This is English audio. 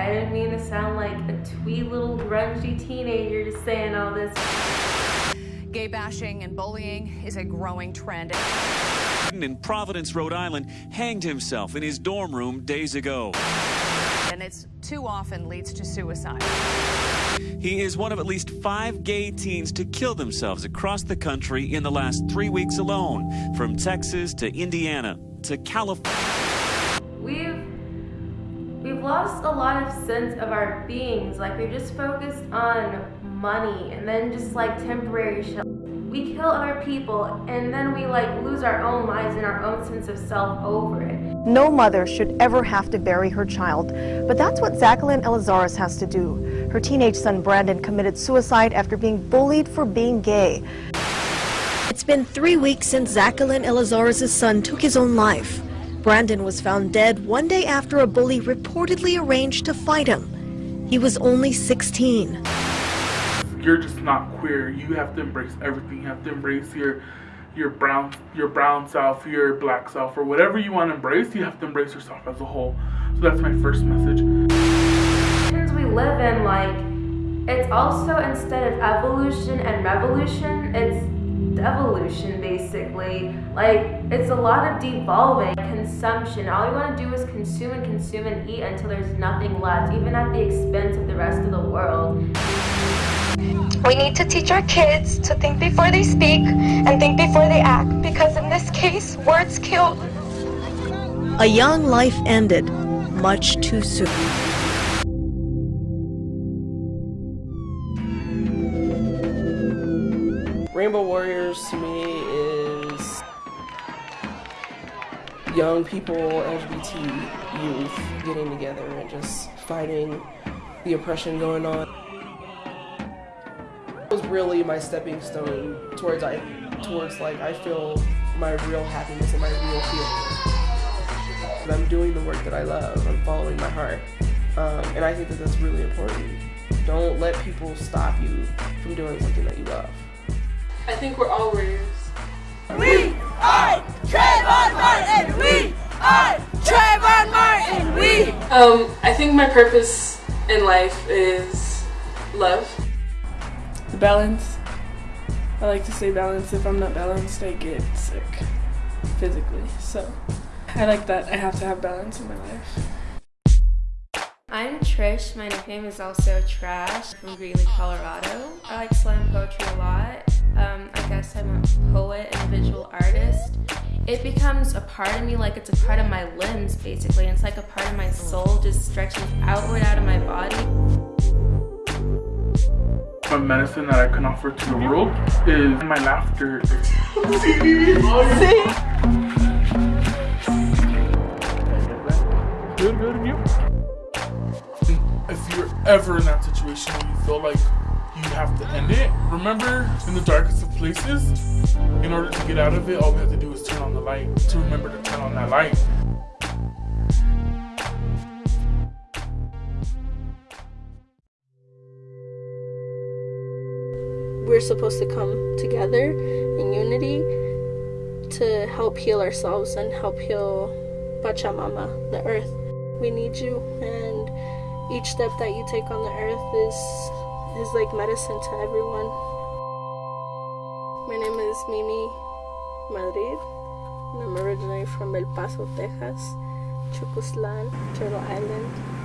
I didn't mean to sound like a twee little grungy teenager just saying all this. Gay bashing and bullying is a growing trend. In Providence, Rhode Island, hanged himself in his dorm room days ago. And it's too often leads to suicide. He is one of at least five gay teens to kill themselves across the country in the last three weeks alone, from Texas to Indiana to California. We've we've lost a lot of sense of our beings. Like we've just focused on money and then just like temporary shit. We kill other people and then we like lose our own lives and our own sense of self over it. No mother should ever have to bury her child, but that's what Zachelyn Elizares has to do. Her teenage son Brandon committed suicide after being bullied for being gay. It's been three weeks since Zachelyn Elizares' son took his own life. Brandon was found dead one day after a bully reportedly arranged to fight him. He was only 16 you're just not queer. You have to embrace everything. You have to embrace your your brown your brown self, your black self, or whatever you want to embrace. You have to embrace yourself as a whole. So that's my first message. we live in, like, it's also instead of evolution and revolution, it's devolution basically. Like, it's a lot of devolving, consumption. All you want to do is consume and consume and eat until there's nothing left, even at the expense of the rest of the world. We need to teach our kids to think before they speak and think before they act because in this case, words kill. A young life ended much too soon. Rainbow Warriors to me is young people, LGBT youth getting together and just fighting the oppression going on. It was really my stepping stone towards I towards like I feel my real happiness and my real feeling. I'm doing the work that I love. I'm following my heart, um, and I think that that's really important. Don't let people stop you from doing something that you love. I think we're all warriors. We are Trayvon Martin. We are Trayvon Martin. We. Um, I think my purpose in life is love The balance. I like to stay balanced. If I'm not balanced, I get sick physically. So I like that I have to have balance in my life. I'm Trish. My nickname is also Trash from Greeley, Colorado. I like slam poetry a lot. Um, I guess I'm a poet and a visual artist. It becomes a part of me, like it's a part of my limbs, basically. It's like a part of my soul just stretching outward out of my body. A medicine that I can offer to the world is my laughter. Good, good, you. If you're ever in that situation where you feel like you have to end it, remember in the darkest of places, in order to get out of it, all we have to do is turn on the light. To remember to turn on that light. we're supposed to come together in unity to help heal ourselves and help heal Pachamama, the earth. We need you, and each step that you take on the earth is is like medicine to everyone. My name is Mimi Madrid, and I'm originally from El Paso, Texas, Chucuslan, Turtle Island.